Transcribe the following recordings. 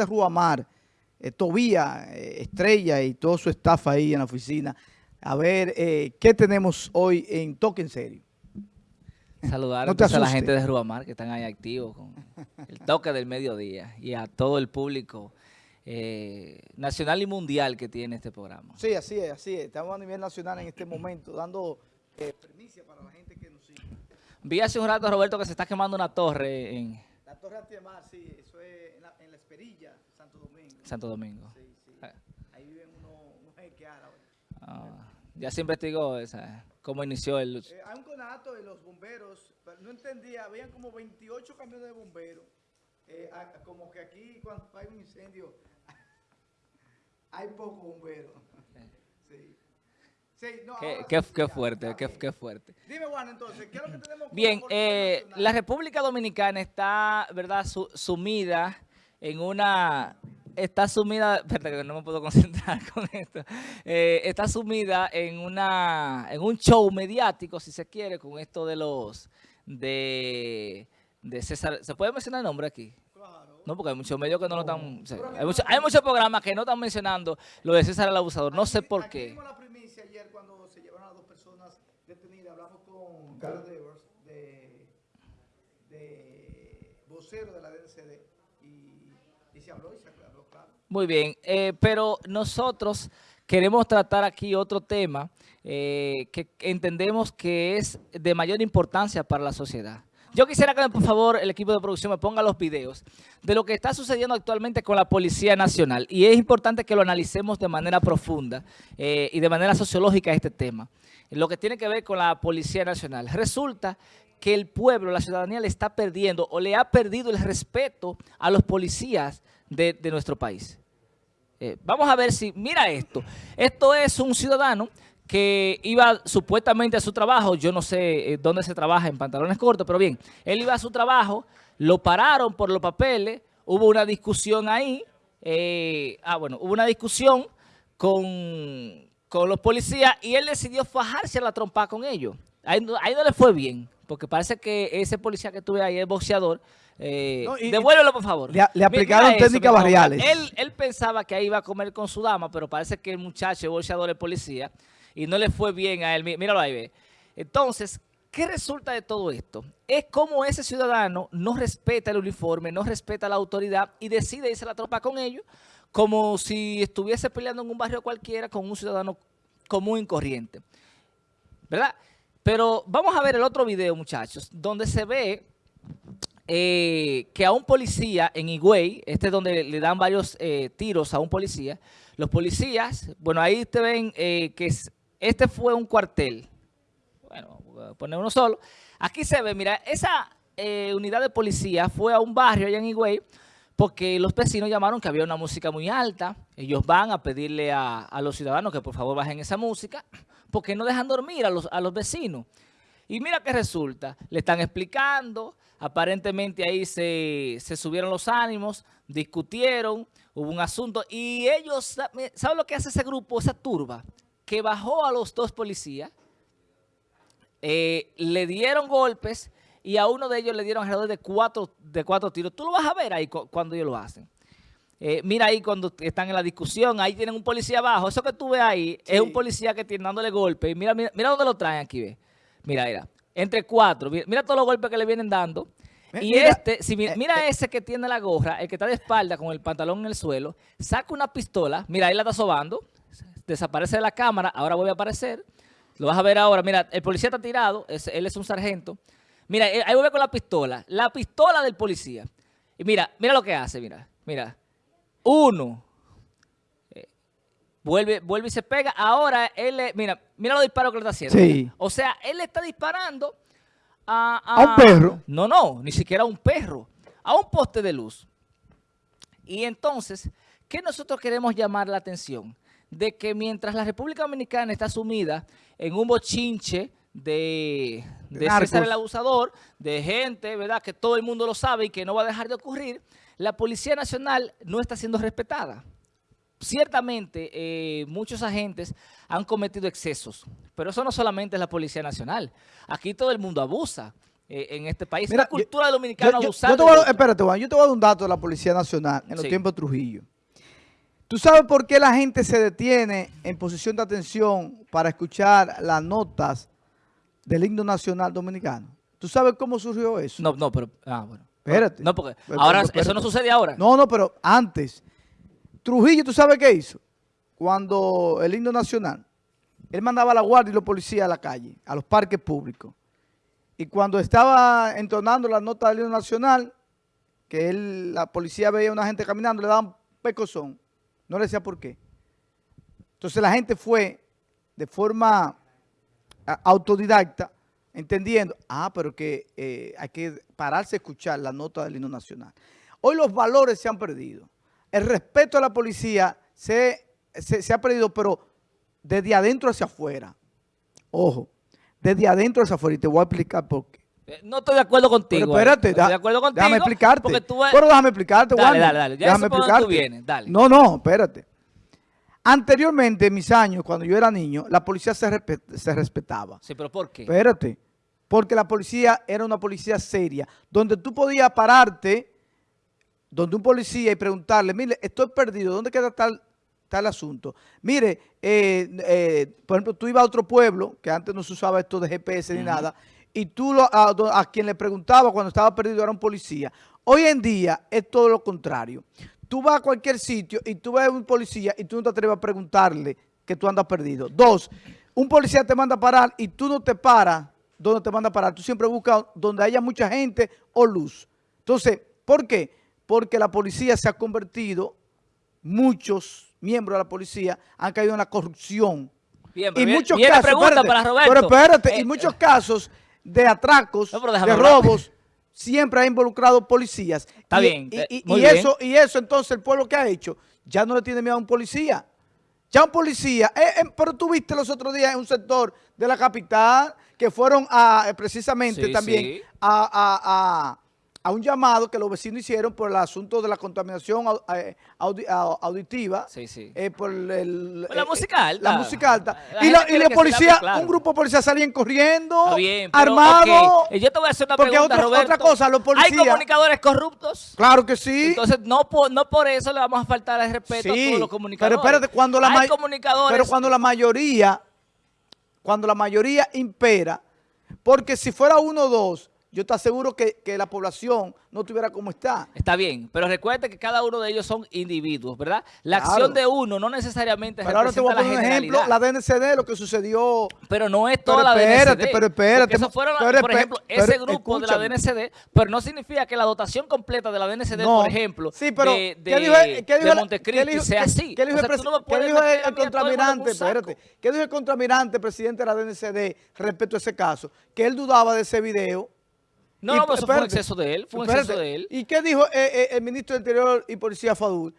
de Ruamar, eh, Tobía, eh, Estrella y todo su staff ahí en la oficina, a ver eh, qué tenemos hoy en Toque en Serio. Saludar No a la gente de Ruamar que están ahí activos con el toque del mediodía y a todo el público eh, nacional y mundial que tiene este programa. Sí, así es, así es. Estamos a nivel nacional en este momento, dando eh, primicia para la gente que nos sigue. Vi hace un rato, Roberto, que se está quemando una torre en La Torre Antiemar, sí, eso es en la, en la Esperilla, Santo Domingo. Santo Domingo. Sí, sí. Ahí viven unos, unos jeques árabes. Ah, ya se investigó esa, cómo inició el... Eh, hay un conato de los bomberos, pero no entendía, habían como 28 camiones de bomberos. Eh, a- como que aquí cuando hay un incendio hay pocos bomberos. Sí. Sí, no, Qué, qué- sí, qué fuerte, ya, qué, qué fuerte. Dime, Juan, entonces, ¿qué es lo que tenemos Bien, eh, la República Dominicana está, ¿verdad?, Su- sumida en una... Está sumida, espérate que no me puedo concentrar con esto, Eh, está sumida en una en un show mediático, si se quiere, con esto de los, de, de César, ¿se puede mencionar el nombre aquí? Claro. No, porque hay muchos medios que no lo están, o sea, hay, mucho- hay muchos programas que no están mencionando lo de César el Abusador, no sé por aquí qué. dimos la primicia ayer cuando se llevaron a dos personas detenidas. Hablamos con Carlos Devers, de, de vocero de la DNCD, Muy bien, eh, pero nosotros queremos tratar aquí otro tema eh, que entendemos que es de mayor importancia para la sociedad. Yo quisiera que, por favor, el equipo de producción me ponga los videos de lo que está sucediendo actualmente con la Policía Nacional. Y es importante que lo analicemos de manera profunda eh, y de manera sociológica este tema. Lo que tiene que ver con la Policía Nacional. Resulta que el pueblo, la ciudadanía le está perdiendo o le ha perdido el respeto a los policías de, de nuestro país. Eh, vamos a ver si, mira esto, esto es un ciudadano que iba supuestamente a su trabajo, yo no sé eh, dónde se trabaja en pantalones cortos, pero bien, él iba a su trabajo, lo pararon por los papeles, hubo una discusión ahí, eh, ah bueno, hubo una discusión con, con los policías y él decidió fajarse a la trompa con ellos. Ahí, no- ahí no le fue bien, porque parece que ese policía que tuve ahí es boxeador. Eh, No, y- devuélvelo, por favor. Le aplicaron mira eso, técnicas favor. barriales. Él, él pensaba que ahí iba a comer con su dama, pero parece que el muchacho es bolseador de policía y no le fue bien a él. Mí- Míralo ahí, ve. Entonces, ¿qué resulta de todo esto? Es como ese ciudadano no respeta el uniforme, no respeta la autoridad y decide irse a la tropa con ellos, como si estuviese peleando en un barrio cualquiera con un ciudadano común y corriente. ¿Verdad? Pero vamos a ver el otro video, muchachos, donde se ve eh, que a un policía en Higüey, este es donde le dan varios eh, tiros a un policía, los policías, bueno, ahí te ven eh, que es- este fue un cuartel, bueno, voy a poner uno solo, aquí se ve, mira, esa unidad de policía fue a un barrio allá en Higüey, porque los vecinos llamaron que había una música muy alta, ellos van a pedirle a, a los ciudadanos que por favor bajen esa música, porque no dejan dormir a los, a los vecinos. Y mira qué resulta, le están explicando, aparentemente ahí se, se subieron los ánimos, discutieron, hubo un asunto y ellos, ¿saben lo que hace ese grupo, esa turba? Que bajó a los dos policías, eh, le dieron golpes y a uno de ellos le dieron alrededor de cuatro, de cuatro tiros. Tú lo vas a ver ahí cu- cuando ellos lo hacen. Eh, mira ahí cuando están en la discusión, ahí tienen un policía abajo. Eso que tú ves ahí es un policía que tiene dándole golpes. Y mira, mira, mira dónde lo traen aquí, ve. Mira, mira. Entre cuatro. Mira, mira todos los golpes que le vienen dando. Mi- Y mira, este, si eh, mira ese que tiene la gorra, el que está de espalda con el pantalón en el suelo, saca una pistola, mira, ahí la está sobando, desaparece de la cámara, ahora vuelve a aparecer, lo vas a ver ahora, mira, el policía está tirado, es- él es un sargento, mira, ahí vuelve con la pistola, la pistola del policía, y mira, mira lo que hace, mira, mira, uno, eh, vuelve, vuelve y se pega, ahora él, le- mira, mira los disparos que le está haciendo, Sí. o sea, él le está disparando a, A un perro. No, no, ni siquiera a un perro, a un poste de luz. Y entonces, ¿qué nosotros queremos llamar la atención? De que mientras la República Dominicana está sumida en un bochinche de, De. César el abusador, de gente, ¿verdad? Que todo el mundo lo sabe y que no va a dejar de ocurrir, la Policía Nacional no está siendo respetada ciertamente eh, muchos agentes han cometido excesos, pero eso no solamente es la Policía Nacional. Aquí todo el mundo abusa. eh, en este país. Mira, la cultura yo- dominicana yo, yo- abusar yo te de voy a- otro. espérate, Juan, yo te voy a dar un dato de la Policía Nacional en los Sí. tiempos de Trujillo. ¿Tú sabes por qué la gente se detiene en posición de atención para escuchar las notas del himno nacional dominicano? ¿Tú sabes cómo surgió eso? No, no, pero... Ah, bueno. Espérate. No, porque Pero- ahora pero eso no espérate. sucede ahora. No, no, pero antes. Trujillo, ¿tú sabes qué hizo? Cuando el himno nacional, él mandaba a la guardia y los policías a la calle, a los parques públicos. Y cuando estaba entonando la nota del himno nacional, que él, la policía veía a una gente caminando, le daban pecozón. No le decía por qué. Entonces la gente fue de forma autodidacta, entendiendo, ah, pero que eh, hay que pararse a escuchar la nota del himno nacional. Hoy los valores se han perdido. El respeto a la policía se, se- se ha perdido, pero desde adentro hacia afuera. Ojo, desde adentro hacia afuera. Y te voy a explicar por qué. Eh, No estoy de acuerdo contigo. Pero espérate, eh. No estoy de acuerdo contigo. déjame explicarte. Porque tú Pero déjame explicarte, Dale, Wanda. dale, dale. Ya Déjame dónde tú explicarte. vienes, dale. No, no, espérate. Anteriormente, en mis años, cuando yo era niño, la policía se, se respetaba. Sí, pero ¿por qué? Espérate. Porque la policía era una policía seria, donde tú podías pararte, donde un policía y preguntarle, mire, estoy perdido, ¿dónde queda tal, tal asunto? Mire, eh, eh, por ejemplo, tú ibas a otro pueblo, que antes no se usaba esto de GPS ni nada, y tú lo- a, a quien le preguntaba cuando estaba perdido era un policía. Hoy en día es todo lo contrario. Tú vas a cualquier sitio y tú ves a un policía y tú no te atreves a preguntarle que tú andas perdido. Dos, un policía te manda a parar y tú no te paras donde te manda a parar. Tú siempre buscas donde haya mucha gente o luz. Entonces, ¿por qué? Porque la policía se ha convertido, muchos miembros de la policía han caído en la corrupción. Bien, Y pero viene- muchos casos, espérate, para Roberto. pero espérate, Eh, y muchos casos de atracos, No, de robos, siempre ha involucrado policías. Está Y- bien, Y, eh, y- muy y bien. eso, y eso entonces el pueblo que ha hecho, ya no le tiene miedo a un policía. Ya un policía, eh, eh, pero tú viste los otros días en un sector de la capital que fueron a, eh, precisamente Sí, también sí. a, a- a- a un llamado que los vecinos hicieron por el asunto de la contaminación eh, audi- au- auditiva, Sí, sí. eh, por el, la eh, música alta. La música alta. La y la, y la policía, claro. un grupo de policías salían corriendo, bien, pero, armados. eh, Yo te voy a hacer una Porque pregunta, otra- Roberto. otra cosa, los ¿Hay policías- comunicadores corruptos? Claro que sí. Entonces, no por, no por eso le vamos a faltar el respeto a Sí, todos los comunicadores. Pero espérate, cuando la, Hay comunicadores... pero cuando la mayoría, cuando la mayoría impera, porque si fuera uno o dos, yo te aseguro que, que la población no estuviera como está. Está bien, pero recuerde que cada uno de ellos son individuos, ¿verdad? La Claro. acción de uno no necesariamente Pero ahora te voy a poner un ejemplo, la DNCD, lo que sucedió. Pero no es Pero toda la espérate, DNCD. pero espérate, eso fueron, pero por ejemplo, pero ese grupo de la. DNCD, pero no significa que la dotación completa de la DNCD, No. por ejemplo, Sí, pero de, ¿qué de, dijo qué dijo de Montecristi qué sea así. ¿Qué dijo O sea, no qué dijo el- el contramirante? Espérate. ¿Qué dijo el contramirante, presidente de la DNCD, respecto a ese caso? Que él dudaba de ese video. No, Y- pero eso fue un espérate, exceso de él, fue un espérate. exceso de él. ¿Y qué dijo eh, eh, el ministro del Interior y Policía Fadul?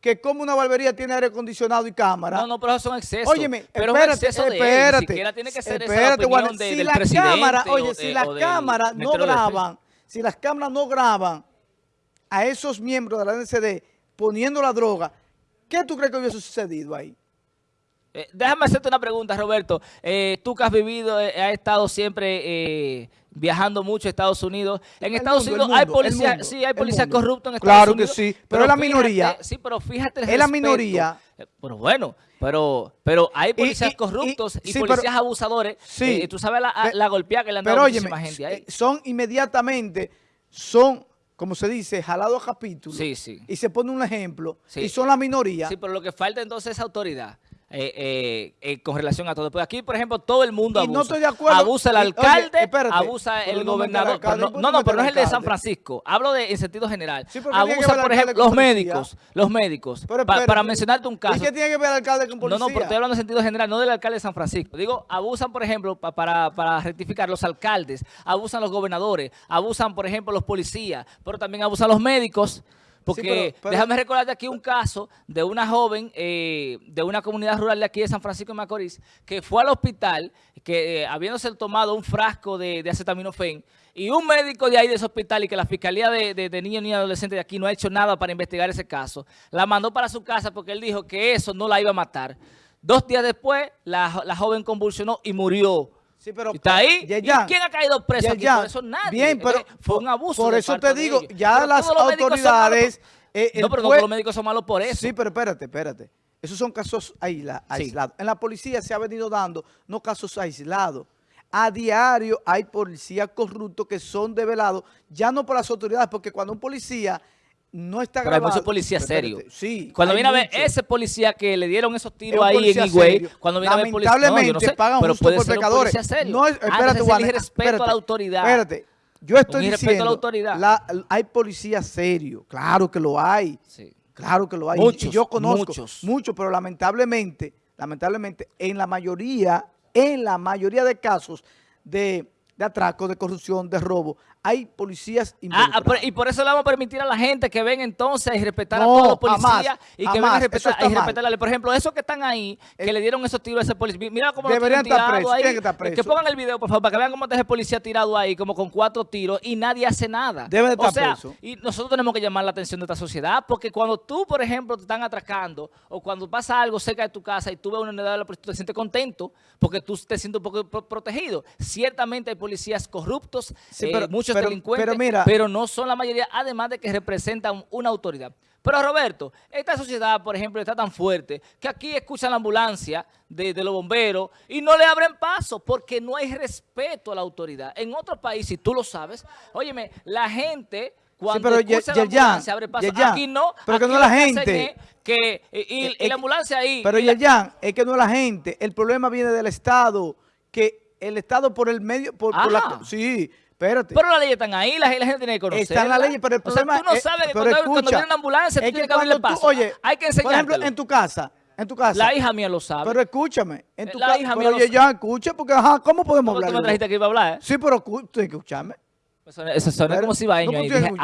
Que como una barbería tiene aire acondicionado y cámara. No, no, pero esos son excesos. Óyeme, pero es un espérate, exceso de él, espérate. Ni siquiera tiene que ser esa la espérate, opinión Juan, de- si del la cámara, oye, de- si las cámaras no graban, si las cámaras no graban a esos miembros de la DNCD poniendo la droga, ¿qué tú crees que hubiese sucedido ahí? Eh, déjame hacerte una pregunta, Roberto. Eh, tú que has vivido, eh, has estado siempre viajando mucho a Estados Unidos. En El Estados mundo, Unidos hay mundo, policías, sí, hay mundo. corruptos en Estados Claro que Unidos. sí, pero es la fíjate- minoría. Sí, pero fíjate el Es la minoría. Eh, Pero bueno, pero pero hay policías y- corruptos y, sí, pero- policías abusadores. Sí. Eh, tú sabes la, la golpeada que le han dado óyeme, muchísima gente ahí. eh, son inmediatamente, son, como se dice, jalados a capítulos. Sí, sí. Y se pone un ejemplo. Sí. Y son la minoría. Sí, pero lo que falta entonces es autoridad. Eh, eh, eh, con relación a todo. Pues aquí, por ejemplo, todo el mundo Y abusa. no estoy de acuerdo. Abusa el Y, oye, alcalde, espérate, abusa el no gobernador. alcalde, pero ¿por no, no, pero no es el de San? Francisco. Hablo de en sentido general. Sí, pero ¿qué tiene que abusa, por ejemplo, los médicos. Los médicos. Pero Pa- espérate, para mencionarte un caso. ¿Y qué tiene que ver el alcalde con No, policía? no, pero estoy hablando en sentido general, no del alcalde de San Francisco. Digo, abusan, por ejemplo, pa- para, para rectificar los alcaldes, abusan los gobernadores, abusan, por ejemplo, los policías, pero también abusan los médicos. Porque pero- pero- déjame recordarte aquí un caso de una joven eh, de una comunidad rural de aquí de San Francisco de Macorís que fue al hospital, que eh, habiéndose tomado un frasco de, de acetaminofén, y un médico de ahí de ese hospital y que la Fiscalía de, de, de Niños y Adolescentes de aquí no ha hecho nada para investigar ese caso, la mandó para su casa porque él dijo que eso no la iba a matar. Dos días después, la, la joven convulsionó y murió. Sí, pero está ahí. ¿Y quién ha caído preso aquí Yerjan, por eso? Nadie. Bien, pero fue un abuso. Por eso te digo, ya Pero las autoridades... eh, no, pero no jue- todos los médicos son malos por eso. Sí, pero espérate, espérate. Esos son casos aisla- Sí. aislados. En la policía se ha venido dando no casos aislados. A diario hay policías corruptos que son develados, ya no por las autoridades, porque cuando un policía no está Pero hay grabado... muchos policías serios. Sí. Cuando viene a ver ese policía que le dieron esos Es tiros un ahí en Higüey, cuando viene a ver policía, no, Lamentablemente yo no sé, pagan pero justo puede por ser un pecadores. policía serio. No, es- Ah, espérate, Juan, irrespeto a la autoridad. Espérate. Yo estoy Un irrespeto a la diciendo, autoridad. la- hay policías serios, claro que lo hay. Sí. Claro que lo hay. Muchos, y yo conozco muchos. muchos, pero lamentablemente, lamentablemente, en la mayoría, en la mayoría de casos de, de atraco, de corrupción, de robo, hay policías Ah, ah, involucrados. pero- y por eso le vamos a permitir a la gente que ven entonces y respetar a todos los policías y que vengan a respetar, y respetar. Por ejemplo, esos que están ahí, que Eh, le dieron esos tiros a ese policía. Mira cómo lo tienen estar tirado ahí. que estar Que presos. pongan el video, por favor, para que vean cómo está ese policía tirado ahí, como con cuatro tiros, y nadie hace nada. Debe de o estar sea, preso. y nosotros tenemos que llamar la atención de esta sociedad, porque cuando tú, por ejemplo, te están atracando, o cuando pasa algo cerca de tu casa y tú ves una unidad de la policía, te sientes contento, porque tú te sientes un poco pro- protegido. Ciertamente hay policías corruptos, Sí, eh, pero- muchos pero- delincuentes, pero mira- pero no son la mayoría, además de que representan una autoridad. Pero Roberto, esta sociedad, por ejemplo, está tan fuerte que aquí escuchan la ambulancia de, de los bomberos y no le abren paso porque no hay respeto a la autoridad. En otros países, si tú lo sabes, óyeme, la gente cuando pero, escucha Ye- la ambulancia abre paso. Aquí no, pero que no la gente. que y, y- Eh, y eh, la ambulancia ahí. Pero y la- es que no es la gente. El problema viene del Estado, que el Estado por el medio... Por, por Ah. la, sí, espérate. pero las leyes están ahí, la, la gente tiene que conocer. Está en la ley, pero el problema O sea, tú no es- sabes que pero cuando, cuando escucha, viene una ambulancia, tú es tienes que abrirle cuando paso. oye, hay que Por ejemplo, enseñártelo. en tu casa, en tu casa. La hija mía lo sabe. Pero escúchame, en tu La casa. hija Pero mía lo oye, ya escucha, porque ajá, ¿cómo podemos ¿Cómo tú hablar? me trajiste que iba a hablar, eh? Sí, pero tú tienes que escucharme. Eso, eso suena Pero- como cibaeño no, ahí. pues, tú Dije, tienes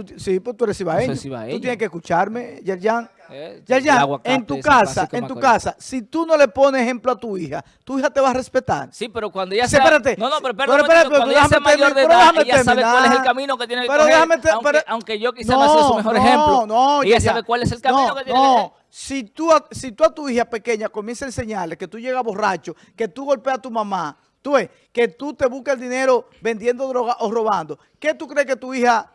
no, tú sí, pues tú eres cibaeño. Tú tienes que escucharme, Yerjan. Eh, Yerjan, en tu casa, en tu casa, si tú no le pones ejemplo a tu hija, tu hija te va a respetar. Sí, pero cuando ella sea... espérate. No, no, pero Pero espérate, un espérate, cuando pero ella sea déjame mayor de pero edad, ella sabe cuál es el camino que tiene que Pero coger, aunque, pero- yo quizá no, sea su mejor ejemplo. No, ella Yerjan, sabe cuál es el camino no, que tiene No, que si tú, a, si tú a tu hija pequeña comienzas a enseñarle que tú llegas borracho, que tú golpeas a tu mamá, tú ves, que tú te buscas el dinero vendiendo droga o robando, ¿qué tú crees que tu hija,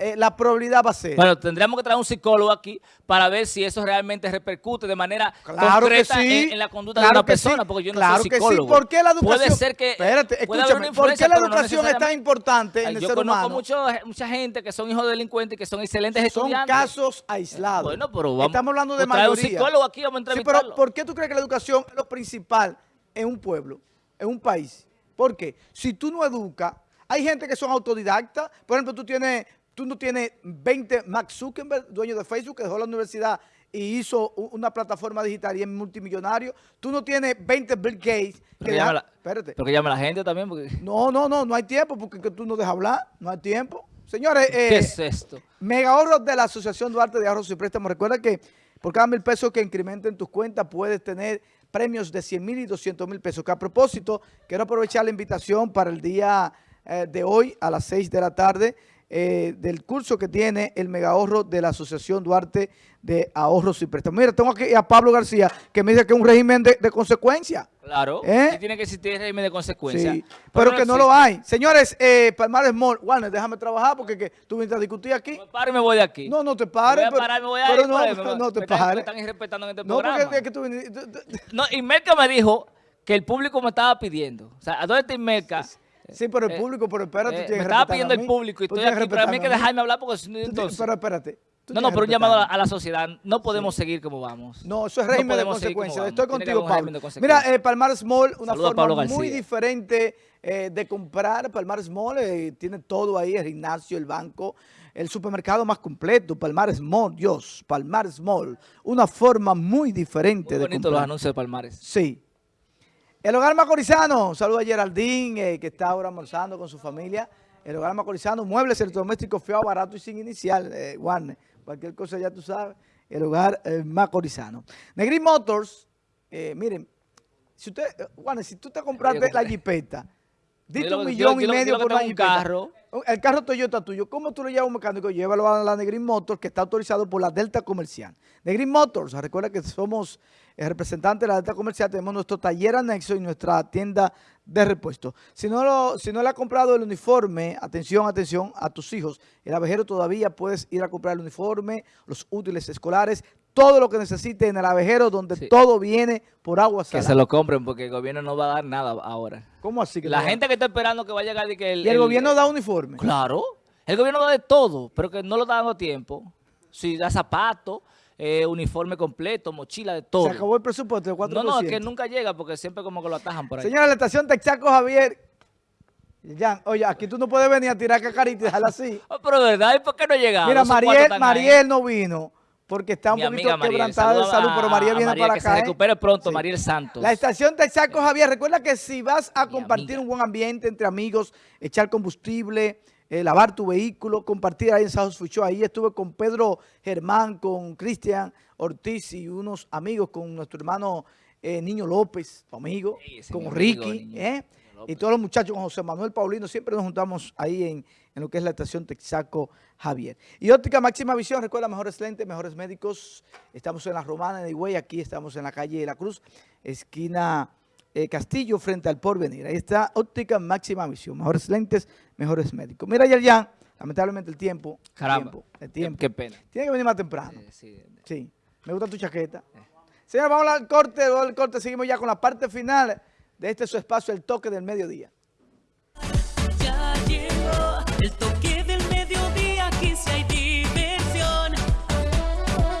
eh, la probabilidad va a ser? Bueno, tendríamos que traer un psicólogo aquí para ver si eso realmente repercute de manera Claro que concreta sí. en, en la conducta Claro de una que sí. persona, porque yo no claro soy que sí. psicólogo. ¿Por qué la educación? Puede ser que Espérate, puede haber escúchame. una ¿Por qué la no educación es tan importante en Ay, el yo ser conozco humano? mucho- mucha gente que son hijos de delincuentes y que son excelentes Son estudiantes. casos aislados. Bueno, pero vamos. Estamos hablando de un mayoría. psicólogo aquí, vamos a Sí, pero ¿por qué tú crees que la educación es lo principal en un pueblo, en un país? ¿Por qué? Si tú no educas, hay gente que son autodidactas. Por ejemplo, tú tienes, tú no tienes 20 Max Zuckerberg, dueño de Facebook, que dejó la universidad y hizo una plataforma digital y es multimillonario. Tú no tienes 20 Bill Gates. Que deja- la- espérate. Pero que llame la gente también, porque... No, no, no, no hay tiempo porque que tú no dejas hablar, no hay tiempo. Señores, eh, ¿Qué es esto? Mega ahorros de la Asociación Duarte de Ahorros y Préstamos. Recuerda que por cada mil pesos que incrementen tus cuentas puedes tener premios de 100 mil y 200 mil pesos. Que a propósito, quiero aprovechar la invitación para el día eh, de hoy a las 6 de la tarde eh, del curso que tiene el mega ahorro de la Asociación Duarte de Ahorros y Préstamos. Mira, tengo aquí a Pablo García que me dice que es un régimen de, de consecuencia. Claro, ¿Eh? y tiene que existir régimen de consecuencia. Sí, pero que no lo hay. Señores, eh, Palmares Mall, Warner, déjame trabajar porque que tú viniste a discutir aquí. Me paro y me voy de aquí. No, no te Me pares. voy a parar, me voy a pero ir no, me voy- no te me Me pares. están irrespetando en este No, programa. porque es que tú viniste. tú- tú- No, me dijo que el público me estaba pidiendo. O sea, ¿a dónde está Inmerca? Sí, pero el Eh, público, pero espérate, Eh, tú me estaba pidiendo el público y estoy aquí, pero a mí hay que dejarme hablar porque si no, entonces... Pero espérate. No, no, pero un llamado a la, respetarme. a la sociedad. No podemos seguir como vamos. No, eso es régimen de consecuencias. Estoy contigo, Pablo. Mira, eh, Palmar Small, una forma muy diferente eh, de comprar. Palmar Small eh, tiene todo ahí, el gimnasio, el banco, el supermercado más completo. Palmar Small, Dios, Palmar Small. Una forma muy diferente Muy de bonito los comprar. anuncios de Palmares. Sí. El Hogar Macorizano, saludo a Geraldine, eh, que está ahora almorzando con su familia. El Hogar Macorizano, muebles electrodomésticos feo, barato y sin inicial, eh, Warner. Cualquier cosa ya tú sabes. El Hogar eh, Macorizano. Negri Motors, eh, miren, si usted, Warner, si tú te compraste la jipeta, diste un millón y medio por un jipeta. carro. el carro Toyota tuyo, ¿cómo tú lo llevas a un mecánico? Llévalo a la Negrin Motors, que está autorizado por la Delta Comercial. Negrin Motors, recuerda que somos el representante de la Delta Comercial, tenemos nuestro taller anexo y nuestra tienda de repuesto. Si no, lo, si no le ha comprado el uniforme, atención, atención a tus hijos, el abejero todavía puedes ir a comprar el uniforme, los útiles escolares, todo lo que necesite en el abejero, donde Sí. todo viene por agua Que se lo compren porque el gobierno no va a dar nada ahora. ¿Cómo así? que La no va? gente que está esperando que va a llegar y que el, ¿Y el, gobierno da uniforme? Claro, el gobierno da de todo, pero que no lo está dando a tiempo. Si da zapatos, eh, uniforme completo, mochila, de todo. Se acabó el presupuesto de 4%. No, no, es que nunca llega porque siempre como que lo atajan por ahí. Señora, la estación Texaco Javier. Jan, oye, aquí tú no puedes venir a tirar cacarita y dejarla así. Oh, pero de verdad, ¿y por qué no llega? Mira, Mariel, Mariel no vino porque está un Mi poquito quebrantada de salud, pero Mariel viene Mariel, para que acá. se ¿eh? recupere pronto, Sí. Mariel Santos. La estación Texaco Javier, recuerda que si vas a Mi compartir amiga. un buen ambiente entre amigos, echar combustible, eh, lavar tu vehículo, compartir ahí en South Show. Ahí estuve con Pedro Germán, con Cristian Ortiz y unos amigos, con nuestro hermano eh, Niño López, tu amigo, Sí, con amigo, Ricky, ¿eh? Y todos los muchachos, con José Manuel Paulino, siempre nos juntamos ahí en, en lo que es la estación Texaco Javier. Y óptica máxima visión, recuerda, mejores lentes, mejores médicos. Estamos en la Romana de Higüey, aquí estamos en la calle de la Cruz, esquina eh, Castillo, frente al Porvenir. Ahí está óptica máxima visión, mejores lentes, mejores médicos. Mira, Yerjan, lamentablemente el tiempo, el Caramba, tiempo, el tiempo. qué pena. Tiene que venir más temprano. Eh, sí. Sí, me gusta tu chaqueta. Señor, vamos al corte, vamos al corte, seguimos ya con la parte final de este su espacio, el toque del mediodía.